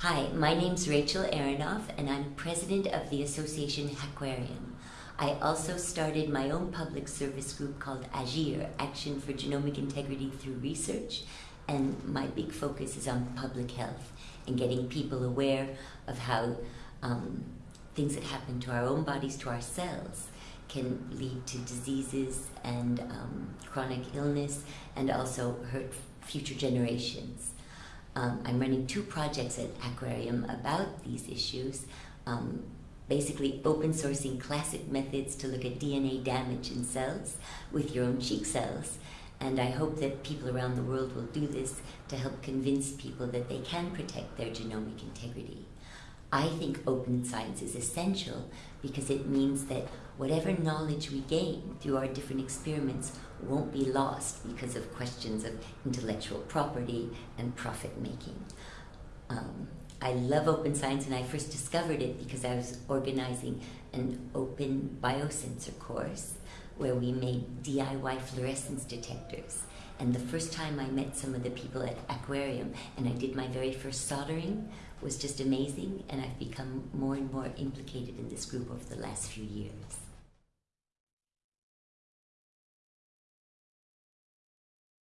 Hi, my name's Rachel Aronoff, and I'm president of the association Hackuarium. I also started my own public service group called AGIR, Action for Genomic Integrity Through Research, and my big focus is on public health and getting people aware of how um, things that happen to our own bodies, to our cells, can lead to diseases and um, chronic illness and also hurt future generations. Um, I'm running two projects at Hackuarium about these issues, um, basically open sourcing classic methods to look at DNA damage in cells with your own cheek cells. And I hope that people around the world will do this to help convince people that they can protect their genomic integrity. I think open science is essential because it means that whatever knowledge we gain through our different experiments won't be lost because of questions of intellectual property and profit making. Um, I love open science and I first discovered it because I was organizing an open biosensor course where we made DIY fluorescence detectors. And the first time I met some of the people at Hackuarium and I did my very first soldering was just amazing and I've become more and more implicated in this group over the last few years.